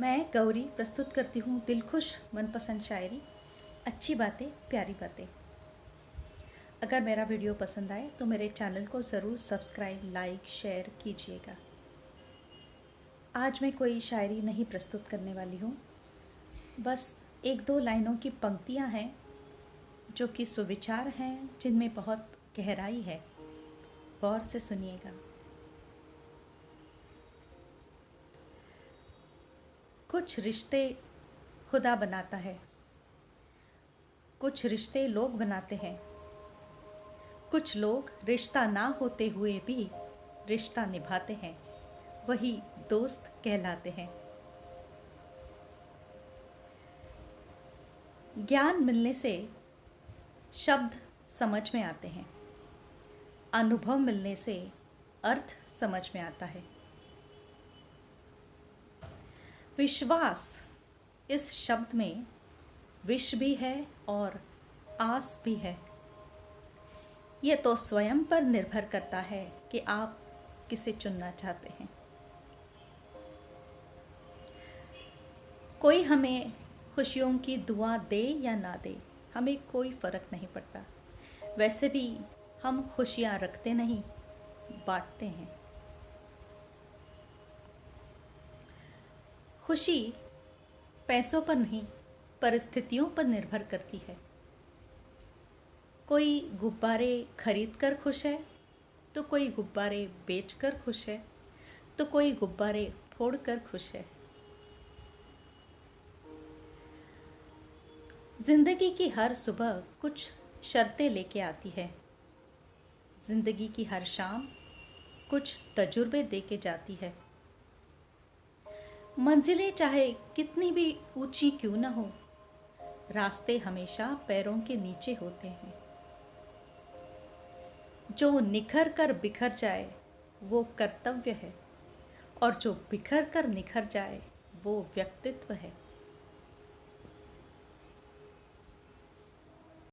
मैं गौरी प्रस्तुत करती हूँ दिलखुश मनपसंद शायरी, अच्छी बातें, प्यारी बातें। अगर मेरा वीडियो पसंद आए तो मेरे चैनल को ज़रूर सब्सक्राइब, लाइक, शेयर कीजिएगा। आज मैं कोई शायरी नहीं प्रस्तुत करने वाली हूँ। बस एक दो लाइनों की पंक्तियाँ हैं जो कि सुविचार हैं, जिनमें बहुत गहराई है। गौर से सुनिएगा। कुछ रिश्ते खुदा बनाता है। कुछ रिश्ते लोग बनाते हैं। कुछ लोग रिश्ता ना होते हुए भी रिश्ता निभाते हैं। वही दोस्त कहलाते हैं। ज्ञान मिलने से शब्द समझ में आते हैं। अनुभव मिलने से अर्थ समझ में आता है। विश्वास। इस शब्द में विष भी है और आस भी है। ये तो स्वयं पर निर्भर करता है कि आप किसे चुनना चाहते हैं। कोई हमें खुशियों की दुआ दे या ना दे, हमें कोई फ़र्क नहीं पड़ता। वैसे भी हम खुशियाँ रखते नहीं, बांटते हैं। खुशी पैसों पर नहीं, परिस्थितियों पर निर्भर करती है। कोई गुब्बारे खरीद कर खुश है तो कोई गुब्बारे बेच कर खुश है तो कोई गुब्बारे फोड़ कर खुश है। ज़िंदगी की हर सुबह कुछ शर्तें लेके आती है। ज़िंदगी की हर शाम कुछ तजुर्बे दे के जाती है। मंजिलें चाहे कितनी भी ऊँची क्यों न हो, रास्ते हमेशा पैरों के नीचे होते हैं। जो निखर कर बिखर जाए, वो कर्तव्य है, और जो बिखर कर निखर जाए, वो व्यक्तित्व है।